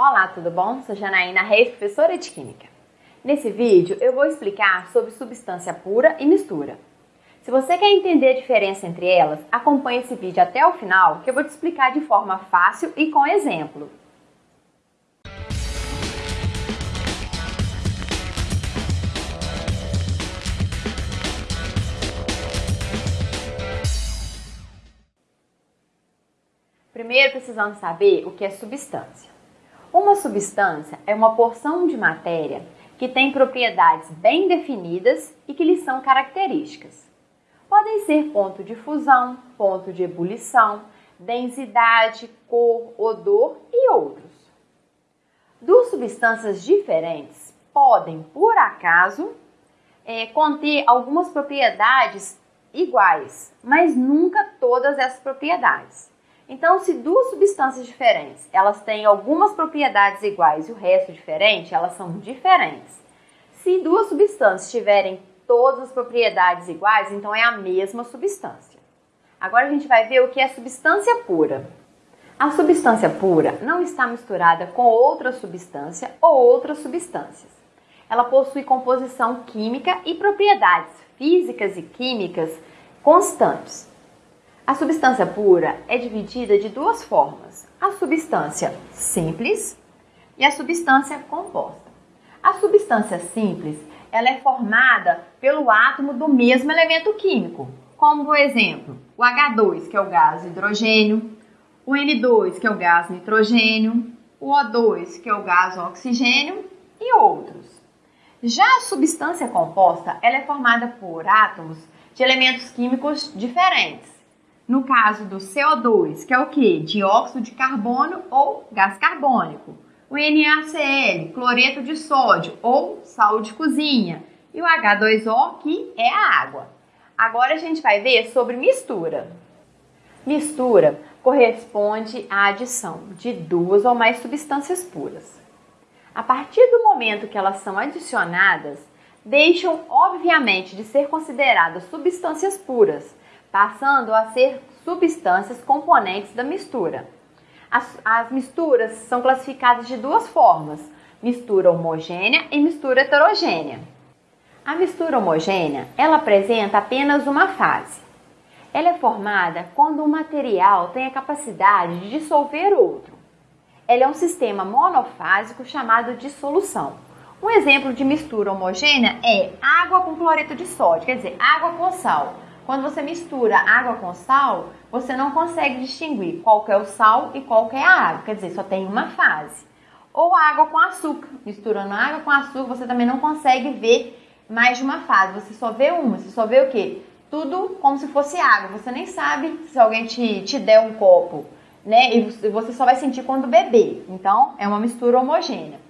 Olá, tudo bom? Sou Janaína Reis, professora de Química. Nesse vídeo eu vou explicar sobre substância pura e mistura. Se você quer entender a diferença entre elas, acompanhe esse vídeo até o final que eu vou te explicar de forma fácil e com exemplo. Primeiro precisamos saber o que é substância. Uma substância é uma porção de matéria que tem propriedades bem definidas e que lhes são características. Podem ser ponto de fusão, ponto de ebulição, densidade, cor, odor e outros. Duas substâncias diferentes podem, por acaso, é, conter algumas propriedades iguais, mas nunca todas essas propriedades. Então, se duas substâncias diferentes, elas têm algumas propriedades iguais e o resto diferente, elas são diferentes. Se duas substâncias tiverem todas as propriedades iguais, então é a mesma substância. Agora a gente vai ver o que é substância pura. A substância pura não está misturada com outra substância ou outras substâncias. Ela possui composição química e propriedades físicas e químicas constantes. A substância pura é dividida de duas formas: a substância simples e a substância composta. A substância simples ela é formada pelo átomo do mesmo elemento químico, como por exemplo o H2, que é o gás hidrogênio, o N2, que é o gás nitrogênio, o O2, que é o gás oxigênio e outros. Já a substância composta ela é formada por átomos de elementos químicos diferentes no caso do CO2, que é o que? Dióxido de carbono ou gás carbônico. O NaCl, cloreto de sódio ou sal de cozinha. E o H2O, que é a água. Agora a gente vai ver sobre mistura. Mistura corresponde à adição de duas ou mais substâncias puras. A partir do momento que elas são adicionadas, deixam obviamente de ser consideradas substâncias puras passando a ser substâncias componentes da mistura. As, as misturas são classificadas de duas formas: mistura homogênea e mistura heterogênea. A mistura homogênea, ela apresenta apenas uma fase. Ela é formada quando um material tem a capacidade de dissolver outro. Ela é um sistema monofásico chamado de solução. Um exemplo de mistura homogênea é água com cloreto de sódio, quer dizer, água com sal. Quando você mistura água com sal, você não consegue distinguir qual é o sal e qual é a água, quer dizer, só tem uma fase. Ou água com açúcar, misturando água com açúcar, você também não consegue ver mais de uma fase, você só vê uma, você só vê o quê? Tudo como se fosse água, você nem sabe se alguém te, te der um copo, né? E você só vai sentir quando beber. Então, é uma mistura homogênea.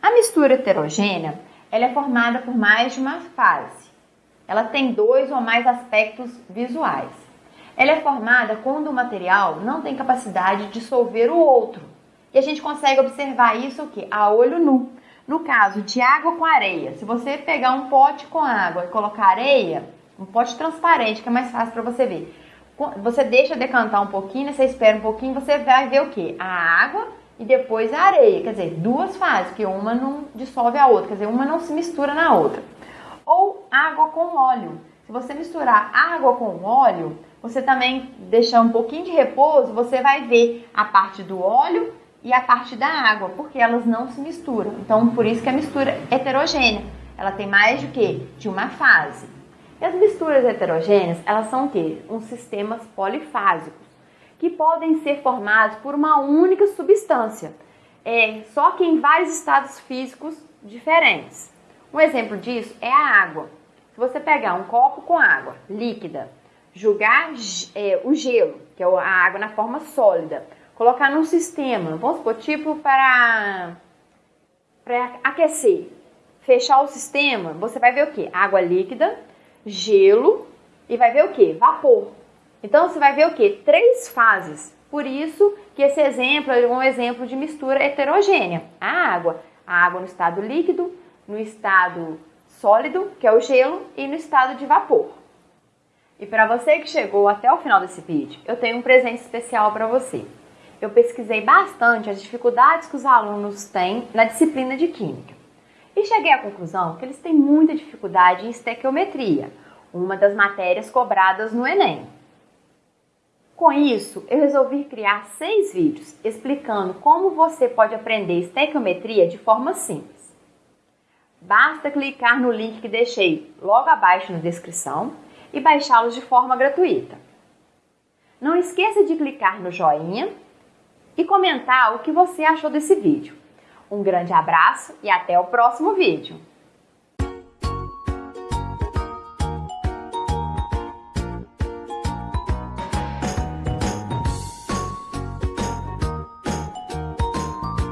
A mistura heterogênea, ela é formada por mais de uma fase. Ela tem dois ou mais aspectos visuais. Ela é formada quando o material não tem capacidade de dissolver o outro. E a gente consegue observar isso o quê? a olho nu. No caso de água com areia, se você pegar um pote com água e colocar areia, um pote transparente, que é mais fácil para você ver. Você deixa decantar um pouquinho, você espera um pouquinho, você vai ver o que? A água e depois a areia. Quer dizer, duas fases, que uma não dissolve a outra, quer dizer, uma não se mistura na outra ou água com óleo. Se você misturar água com óleo, você também deixar um pouquinho de repouso, você vai ver a parte do óleo e a parte da água, porque elas não se misturam. Então, por isso que a mistura heterogênea, ela tem mais de que de uma fase. E as misturas heterogêneas, elas são o quê? Uns sistemas polifásicos, que podem ser formados por uma única substância, é, só que em vários estados físicos diferentes. Um exemplo disso é a água. Se você pegar um copo com água líquida, jogar é, o gelo, que é a água na forma sólida, colocar num sistema, vamos supor, tipo para, para aquecer, fechar o sistema, você vai ver o que? Água líquida, gelo e vai ver o que? Vapor. Então você vai ver o que? Três fases. Por isso que esse exemplo é um exemplo de mistura heterogênea. A água, a água no estado líquido, no estado sólido, que é o gelo, e no estado de vapor. E para você que chegou até o final desse vídeo, eu tenho um presente especial para você. eu pesquisei bastante as dificuldades que os alunos têm na disciplina de Química. E cheguei à conclusão que eles têm muita dificuldade em estequiometria, uma das matérias cobradas no Enem. Com isso, eu resolvi criar seis vídeos explicando como você pode aprender estequiometria de forma simples. Basta clicar no link que deixei logo abaixo na descrição e baixá-los de forma gratuita. Não esqueça de clicar no joinha e comentar o que você achou desse vídeo. Um grande abraço e até o próximo vídeo!